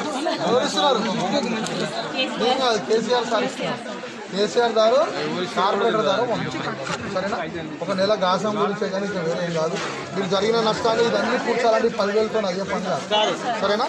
ఎవరు నేను కాదు కేసీఆర్ సార్ కేసీఆర్ దారు కార్పొరేటర్ దారు సరేనా? ఒక నెల గాసం గురించే కానీ ఇంకా వేరేం కాదు. మీరు జరిగిన నష్టాన్ని ఇదన్నీ కూర్చోాలంటే పదివేలతో అయ్యే పని కాదు. సరేనా?